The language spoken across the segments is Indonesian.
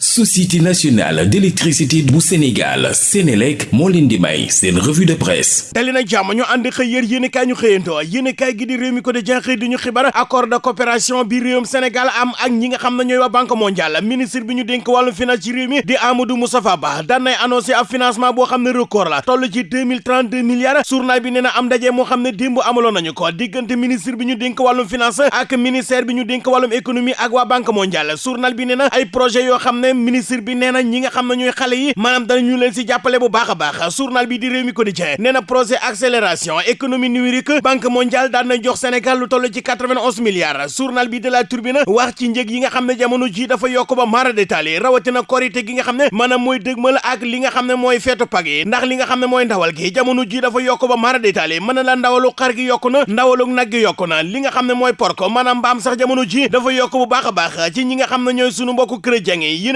société nationale d'électricité bu Sénégal Sénélec moo leen di may seen revue de presse. Dali na jàmm ñu ànd xëy yér yéen kaay ñu xëyantoo yéen kaay gi di réew mi ko di jenxëy di accord de coopération bi réewum Sénégal am ak ñi nga xam ne ñooy waa banque mondiale. Ministre bi ñu dénk wàllum finance ci réew mi di Amadou Moustapha Ba daan nay annoncé ab financement boo xam record la. Toll ci 2032 milliards. Journal bi nee na am ndaje moo xam ne démb amaloon nañu ko. Diggante ministre bi ñu dénk wàllum finance ak ministère bi ñu dénk wàllum économie ak waa banque mondiale. Journal bi nee na ay projet yoo xam ne ministre bi nee na ñi nga xam ne ñooy xale yi maanaam danañu leen si jàppale bu baax a baax journal bi di réew mi quotidien nee na projet accélération économie numérique banque mondiale daan na jox Sénégal lu toll ci 91 milliards journal bi de la Tribune wax ci njëg yi nga xam ne jamono ji dafa yokk ba mara détaillé rawatina korité gi nga xam ne maanaam mooy ak li nga xam ne mooy feetu ndax li nga ndawal gi jamono ji dafa ba mara na la ndawalu xar gi na ndawalu nag gi yokku na li nga xam ne porko maanaam mbaam sax jamono ji dafa bu baax ci ñi nga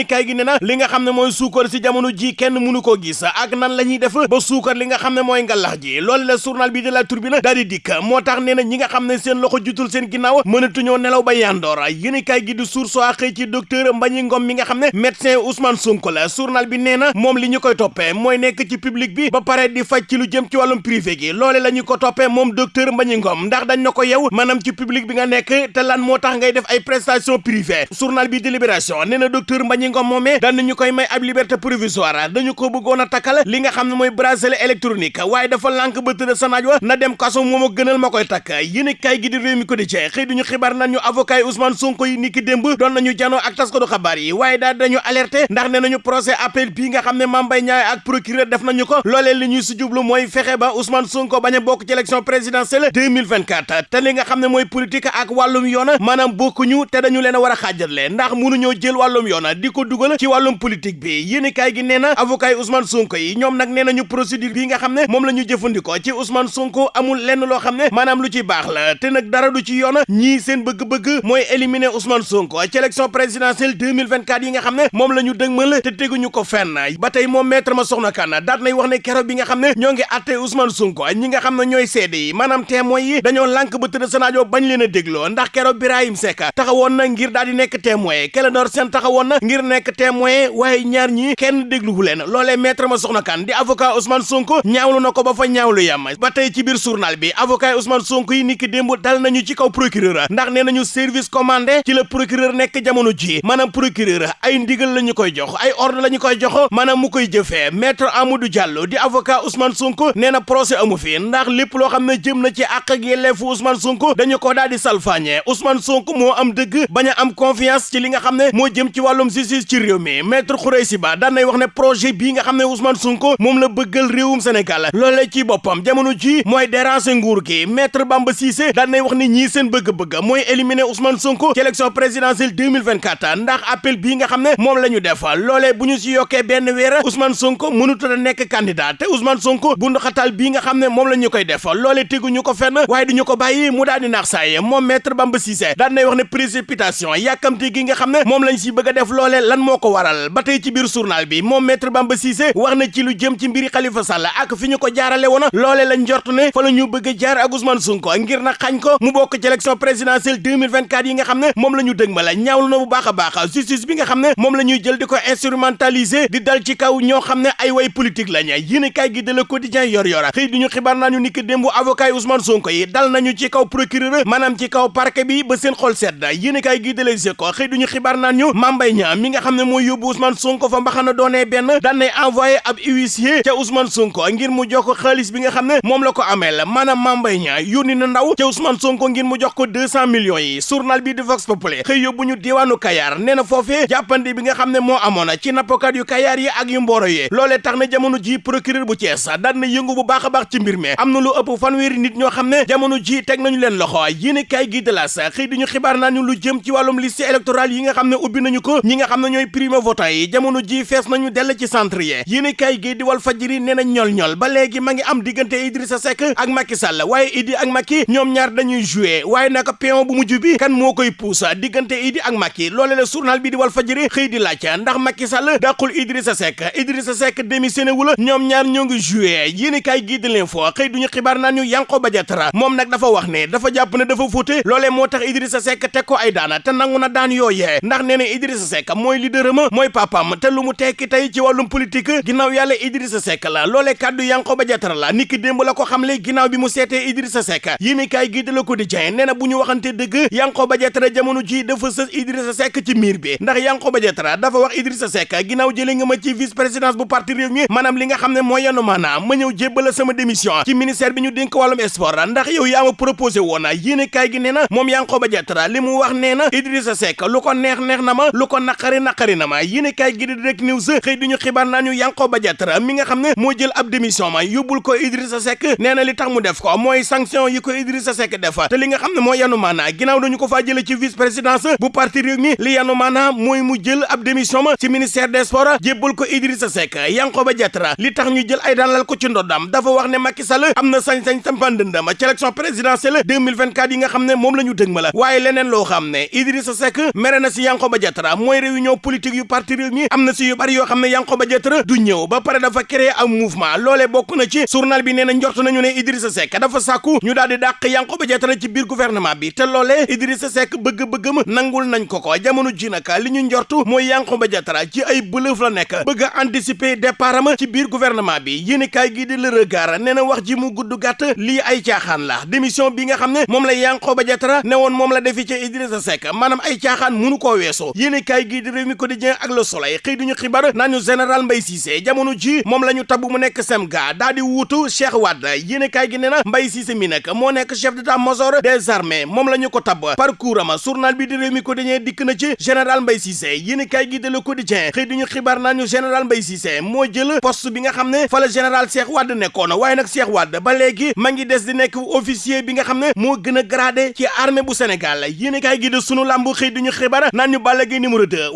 yéen kaay gi ne na li nga xam ne mooy suukar si jamono ji kenn mënu koo gis ak nan la ñuy def ba suukar li nga xam ne ngalax ji loolu la journal bi de la Tribune daal di dikk moo tax nee na ñi nga xam ne seen loxo jutul seen ginnaaw mënatuñoo nelaw ba yandoor kaay gi di source a xëy ci docteur Mbagnick Ngom mi nga xam ne médecin Ousmane Sonko la journal bi nee na moom li ñu koy toppee mooy nekk ci public bi ba pare di faj ci lu jëm ci wàllum privé gi loole la ñu ko toppee moom docteur Mbagnick Ngom ndax dañ na ko yow maanaam ci public bi nga nekk te lan moo tax ngay def ay prestation privée journal bi di Libération nee na docteur Mbagnick Ngom moomee daan nañu koy may ab liberté provisoire dañu ko bëggoon a takkal li nga xam ne mooy bracelet électronique waaye dafa lànk ba tëdd sa naaj wa na dem kaso moom a gënal ma koy takk yéen kay gi di réew mi ko di cee xëy duñu xibaar nañu avocat Ousmane Sonko yi niki démb doon nañu janoo ak taskatu xabaar yi waaye daal dañu alerté ndax ne nañu procès appel bii nga xam ne Mame Mbaye Niang ak procureur def nañu ko loolee li ñuy si jublu mooy fexe ba Ousmane Sonko bañ a bokk ci élection présidentielle 2024 te li nga xam ne mooy politique ak wàllum yoon maanaam bokkuñu te dañu leen a war a xaajale ndax mënuñoo jël wàllum yoon di ko dugal ci wàllum politique bi. Yéen kaay gi nee na avocat Ousmane Sonko yi ñoom nag nee nañu procédure bii nga xam ne moom la ñu jëfandikoo ci Ousmane Sonko amul lenn loo xam ne maanaam lu ci baax la. Te nag dara du ci yoon ñii seen bëgg-bëgg mooy éliminer Ousmane Sonko ci élection présidentielle 2024 yi nga xam ne moom la ñu dëgmal te ko fenn. Ba tey moom maître ma soxna kan daat nay wax ne keroog bi nga xam ne ñoo ngi atte Ousmane Sonko ñi nga xam ne ñooy seede yi maanaam témoin yi dañoo lànk ba tëdd sanaajo bañ leen a dégloo ndax keroog Birahim Seck taxawoon na ngir daal di nekk témoin. Clédor Sène taxawoon na ngir nekk témoin waaye ñaar ñi kenn dégluwu leen. Maître ma soxna kan di avocat Ousmane Sonko ñaawlu na ko ba fa ñaawlu yam. Ba tey ci biir journal bi avocat Ousmane Sonko yi niki démb dal nañu ci kaw procureur. Ndax nee nañu service commandé ci la procureur nekk jamono ji. Maanaam procureur ay ndigal la ñu koy jox ay ordre la ñu koy jox maanaam mu koy jëfee. Maître Amadou Diallo di avocat Ousmane Sonko nee na procès amu fi. Ndax lépp loo xam ne jëm na ci àq ak yelleefu Ousmane Sonko dañu ko daal di salfaañe Ousmane Sonko moo am dëgg bañ a am confiance ci li nga xam ne moo jëm ci justice ci réew mi maître Khoureysi Ba daan nay wax ne projet bii nga xam ne Ousmane Sonko moom la bëggal réewum Sénégal. Loolee ci boppam jamono ji mooy déranger nguur gi. Maître Bamba Cissé daan nay wax ne ñii seen bëgg-bëgg mooy éliminer Ousmane Sonko ci élection présidentielle 2024 ndax appel bii nga xam ne moom la ñu def loolee bu ñu si yokkee benn Ousmane Sonko mënut a nekk candidat. Te Ousmane Sonko bu ndoxatal bii nga xam ne moom la ñu koy def loolee teguñu ko fenn waaye duñu ko bàyyi mu daal di naax saay. Moom maître Bamba Cissé daan nay wax ne précipitation yàkkamte gi nga xam ne moom lañ si bëgg def loolee lan moo ko waral. Ba tey ci biir journal bi moom maître Bamba Cissé wax na ci lu jëm ci mbiri Khalifa Sall ak fi ñu ko jaarale woon. Loolee lañ njort ne fa la ñu bëgg jaar ak Ousmane Sonko ngir na xañ ko mu bokk ci élection présidentielle 2024 yi nga xam ne moom la ñu dëgmal. Ñaawlu na bu baax a baax justice bi nga xam ne moom jël di ko instrumentaliser di dal ci kaw ñoo xam ne ay way politique lañ. Yéen kay gi de Le Quotidien yor yor xëy duñu xibaar nañu ni ki démb avocat yi Ousmane Sonko yi dal nañu ci kaw procureur maanaam ci kaw parquet bi ba seen xol sedd. Yéen kay gi de Les xëy duñu xibaar nañu Niang mi nga xam ne mooy Ousmane Sonko fa mbaxana doonee benn daan nay envoyé ab huissier ca Ousmane Sonko ngir mu jox ko xaalis bi nga xam ne moom la ko ameel maanaam Mame Mbaye Niang yónni na ndaw ca Ousmane Sonko ngir mu jox ko deux cent millions yi. Journal bi di Vox Populi xëy yóbbu ñu diwaanu Kayar nee na foofee jàppandi bi nga xam ne moo amoon ci nappkat yu Kayar yi ak yu Mboro yi. Loolee tax na jamono ji procureur bu Thiès daan na yëngu bu baax a baax ci mbir mi. Am na lu ëpp fanweeri nit ñoo xam ne jamono ji teg nañu leen loxo. Yéene kay gi de la sa xëy diñu xibaar nañu lu jëm ci wàllum liste électorale yi nga xam ne ubbi nañu ko. Ñi nga ne ñooy primo votant yi jamono ji fees nañu dell ci centre yi yéene kay gi di Walf Fadjri nee na ñol ñol ba léegi ma ngi am diggante Idrissa Seck ak Macky Sall waaye Idi ak Macky ñoom ñaar dañuy jouer waaye naka pion bu mujj bi kan moo koy puusa diggante Idi ak Macky loole la journal bi di Walf Fadjri xëy di laaj ndax Macky Sall dàqul Idrissa Seck Idrissa Seck démissionné wu la ñoom ñaar ñoo ngi jouer yéene kay gi di l'info xëy duñu xibaar naan ñu Yankhoba Diattara moom nag dafa wax ne dafa jàpp ne dafa fóote loolee moo tax Idrissa Seck teg ko ay daana te nangu na daan yooyee ndax nee na Idrissa Seck mooy leader ma mooy papam te lu mu tekki tey ci wàllum politique ginnaaw yàlla Idrissa Seck la. Loolee kàddu Yankhoba Diattara la. Niki démb la ko xamle ginnaaw bi mu seetee Idrissa Seck. Yéen kaay gi de Le Quotidien nee na bu ñu waxante dëgg Yankhoba Diattara jamono ji dafa sës Idrissa Seck ci miir bi. Ndax Yankhoba Diattara dafa wax Idrissa Seck ginnaaw jëlee nga ma ci vice présidence bu parti réew mi maanaam li nga xam ne mooy yanu maanaam ma ñëw jébbala sama démission ci ministère bi ñu dénk wàllum sport. Ndax yow yaa ma proposé woon yéen kaay gi nee na moom Yankhoba Diattara li mu wax nee na Idrissa Seck lu ko neex neex na ma lu ko naqari naqari na ma yéen kaay gi Direct News xëy duñu xibaar naa ñu Yankhoba mi nga xam ne moo jël ab démission ma yóbbul ko Idrissa Seck nee na li tax mu def ko mooy sanction yi ko Idrissa Seck def te li nga xam ne mooy yanu dañu ko faa jële ci vice présidence bu parti réew mi li yanu maanaa mooy mu jël ab démission ma ci ministère des sports jébbal ko Idrissa Seck Yankhoba Diattara li tax ñu jël ay daanal ko ci ndoddam dafa wax ne Macky Sall am na sañ-sañ sampandëndam ci élection présidentielle 2024 yi nga xam ne moom la ñu ma leneen Idrissa Seck mere na si Yankhoba Diattara mooy réunion politique yu parti réew mi am na si yu bari yoo xam ne Yankhoba Diattara du ñëw ba pare dafa créer am mouvement loolee bokk na ci journal bi nee na njort nañu ne Idrissa Seck dafa sàkku ñu daal di dàq Yankhoba Diattara ci biir gouvernement bi te loolee Idrissa Seck bëgg-bëggam nangul nañ ko ko jamono ji li ñu njortu mooy Yankhoba Diattara ci ay bëlëf la nekk bëgg a anticiper départ am ci biir gouvernement bi yéen kaay gi di Le Regard nee wax ji mu gudd gàtt lii ay caaxaan la démission bi nga xam ne moom la Yankhoba Diattara ne woon moom la defi ci Idrissa Seck maanaam ay caaxaan munu koo weesoo yéen kaay gi di Rewmi Quotidien ak Le Soleil xëy duñu xibaar naa ñu général Mbaye Cissé jamono ji moom la ñu tabb mu semga daa di wuutu Cheikh Wade. Yéen kaay gi nee na Mbaye Cissé mi nag moo nekk chef d'état-major des armées moom la ñu ko tabb. Parcours ama journal bi di Rewmi Quotidien dikk na ci général Mbaye Cissé. Yéen kaay gi de Le Quotidien xëy duñu xibaar naa ñu général Mbaye Cissé moo jël poste bi nga xam ne fa la général Cheikh Wade nekkoon. Nag Cheikh ba ma ngi des di nekk officier bi nga xam ne moo gën a gradé ci armée bu Sénégal. Yéen kaay gi de sunu làmb xëy duñu xibaar naan ñu Balla Gaye numéro 2